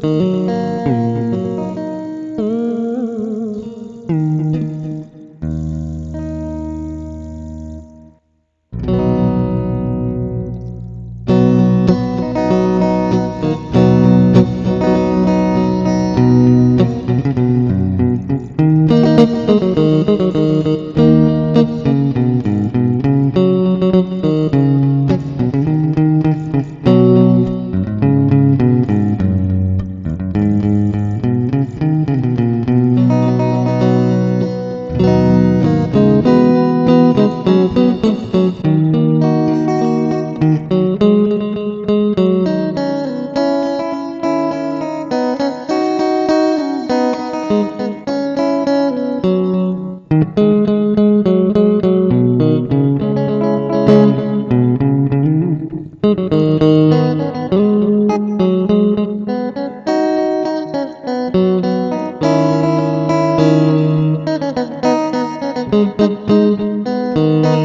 Mm-hmm.